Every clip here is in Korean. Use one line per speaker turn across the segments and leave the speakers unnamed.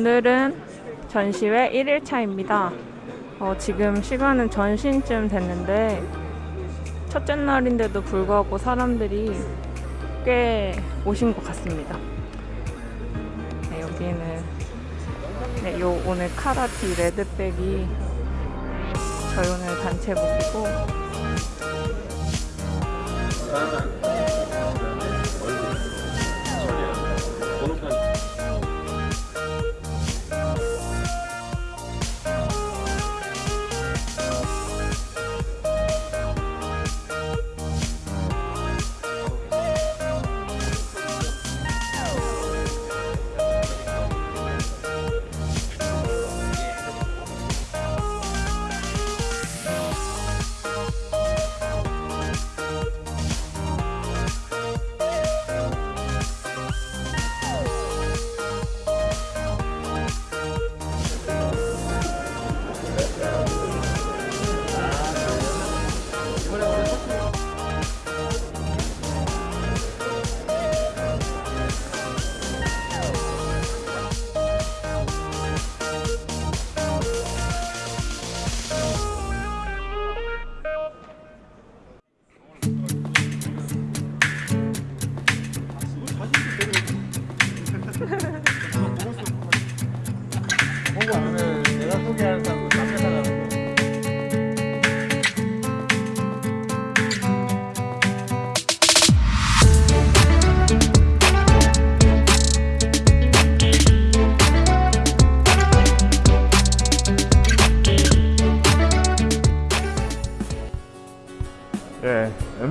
오늘은 전시회 1일차입니다. 어, 지금 시간은 전신쯤 됐는데 첫째 날인데도 불구하고 사람들이 꽤 오신 것 같습니다. 네, 여기는 네, 요 오늘 카라티 레드백이 저희 오늘 단체복이고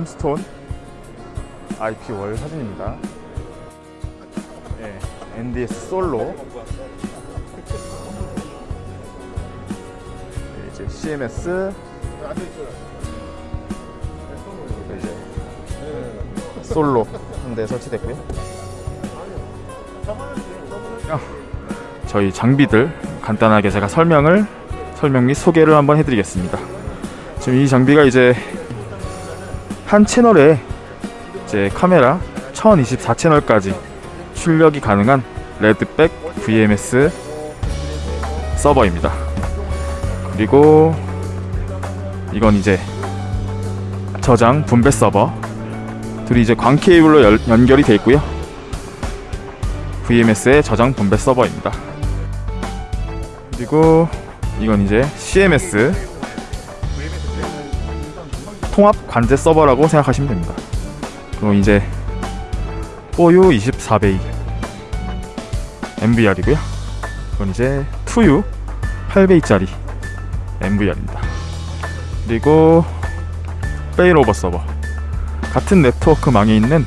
예, 엠스톤 IP 월 사진입니다. 예, NDS 솔로. 예, 이제 CMS. 이제 솔로 한 대 설치됐고요. 어, 저희 장비들 간단하게 제가 설명을 설명 및 소개를 한번 해드리겠습니다. 지금 이 장비가 이제 한 채널에 이제 카메라 1024 채널까지 출력이 가능한 레드백 VMS 서버입니다. 그리고 이건 이제 저장 분배 서버 둘이 이제 광 케이블로 열- 연결이 돼 있고요. VMS의 저장 분배 서버입니다. 그리고 이건 이제 CMS 통합 관제 서버라고 생각하시면 됩니다. 그럼 이제 4U 24bay NVR이고요. 이건 이제 2U 8bay짜리 NVR입니다. 그리고 failover 서버 같은 네트워크망에 있는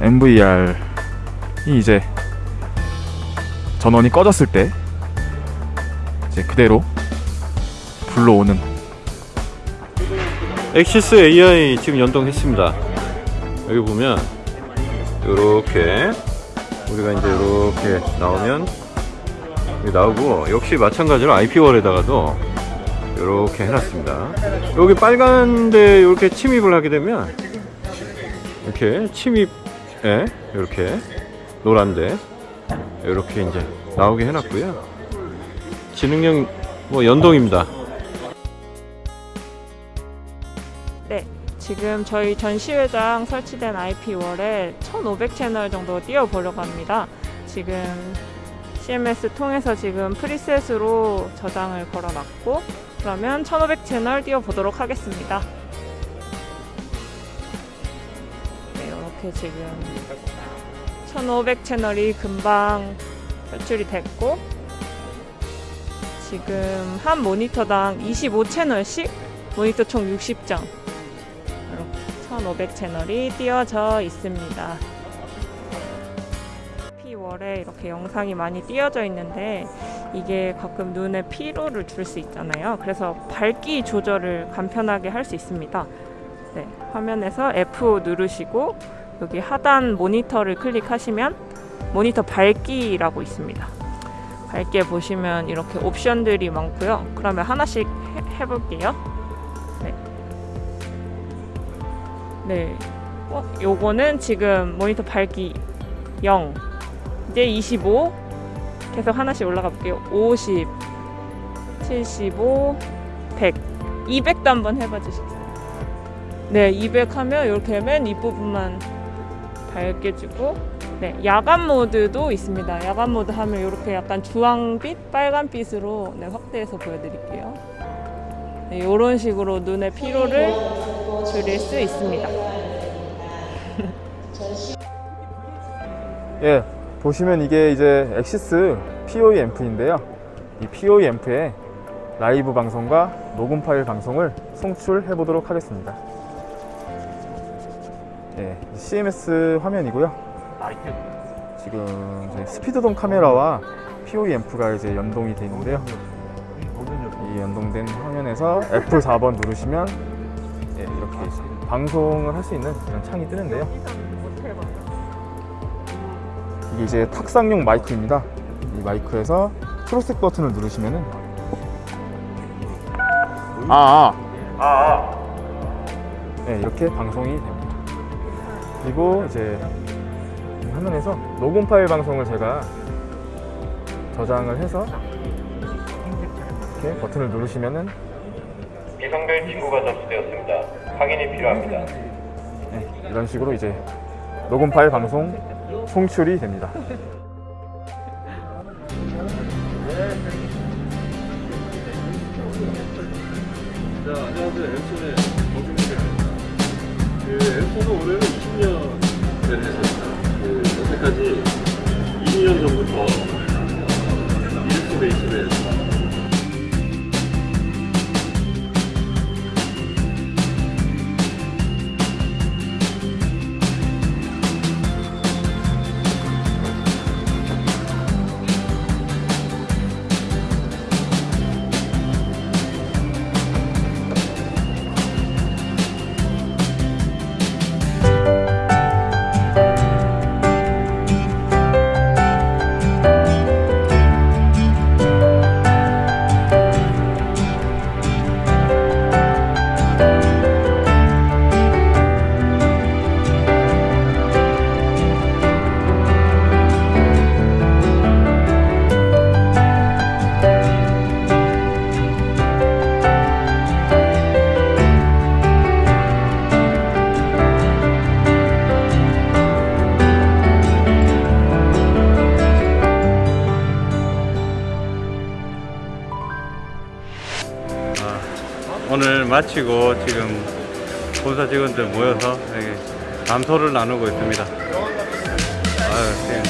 NVR이 이제 전원이 꺼졌을 때 이제 그대로 불러오는
Axis AI 지금 연동했습니다. 여기 보면 이렇게 우리가 이제 이렇게 나오면 나오고 역시 마찬가지로 IP wall에다가도 이렇게 해놨습니다. 여기 빨간데 이렇게 침입을 하게 되면 이렇게 침입에 이렇게 노란데 이렇게 이제 나오게 해놨고요. 지능형 뭐 연동입니다.
지금 저희 전시회장 설치된 IP월에 1500채널 정도 띄워보려고 합니다. 지금 CMS 통해서 지금 프리셋으로 저장을 걸어놨고 그러면 1500채널 띄워보도록 하겠습니다. 네, 이렇게 지금 1500채널이 금방 설출이 됐고 지금 한 모니터당 25채널씩 모니터 총 60장 이렇게 1500 채널이 띄워져 있습니다. P월에 이렇게 영상이 많이 띄어져 있는데 이게 가끔 눈에 피로를 줄 수 있잖아요. 그래서 밝기 조절을 간편하게 할 수 있습니다. 네, 화면에서 F 누르시고 여기 하단 모니터를 클릭하시면 모니터 밝기라고 있습니다. 밝게 보시면 이렇게 옵션들이 많고요. 그러면 하나씩 해, 해볼게요. 네. 어, 요거는 지금 모니터 밝기 0, 이제 25, 계속 하나씩 올라가 볼게요. 50, 75, 100, 200도 한번 해봐 주시겠어요? 네, 200 하면 이렇게 맨 윗부분만 밝게 주고 네, 야간 모드도 있습니다. 야간 모드 하면 이렇게 약간 주황빛, 빨간빛으로 네, 확대해서 보여드릴게요. 네, 이런 식으로 눈의 피로를 줄일 수 있습니다.
예, 보시면 이게 이제 Axis POE 앰프인데요. 이 POE 앰프에 라이브 방송과 녹음 파일 방송을 송출해 보도록 하겠습니다. 예, CMS 화면이고요. 지금 저희 speed dome 카메라와 POE 앰프가 이제 연동이 되어 있는데요. 이 연동된 화면에서 F4번 누르시면 예, 이렇게 방송을 할 수 있는 그런 창이 뜨는데요. 이게 이제 탁상용 마이크입니다. 이 마이크에서 초록색 버튼을 누르시면은 아, 아. 네, 이렇게 방송이 됩니다. 그리고 이제 이 화면에서 녹음 파일 방송을 제가 저장을 해서 이렇게 버튼을 누르시면은
미성별 친구가 접수되었습니다. 확인이 필요합니다.
네, 이런 식으로 이제 녹음 파일 방송 송출이 됩니다.
자, 안녕하세요. 엠손의 정준입니다. 그 엠손은 올해는 20년을 했습니다. 그 여태까지 20년 전부터
마치고 지금 본사 직원들 모여서 여기 감소를 나누고 있습니다. 아유, 지금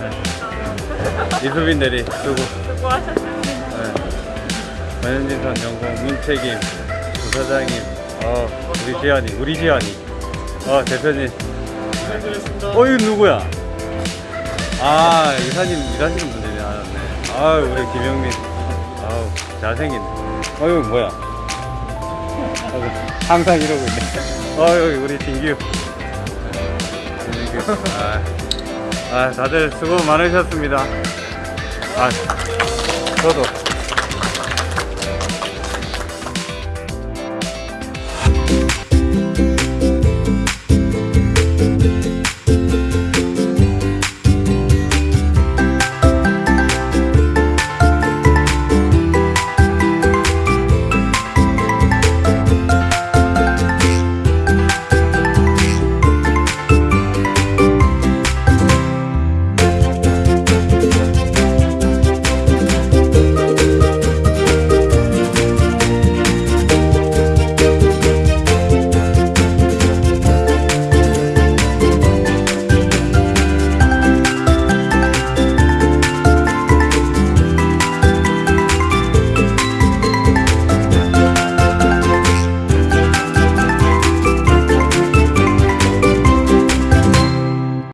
네. 이수빈 대리 수고. 네. 전현진선 연공 문책임 부사장님, 어 우리 지환이, 우리 지환이, 어 대표님. 어 이거 누구야? 아 이사님 일하시는 분들이 나왔네. 아유 우리 김영민, 아우 잘생긴. 어유 뭐야? 항상 이러고 있네. 어유 우리 진규. 진규. 아, 아 다들 수고 많으셨습니다. 아 저도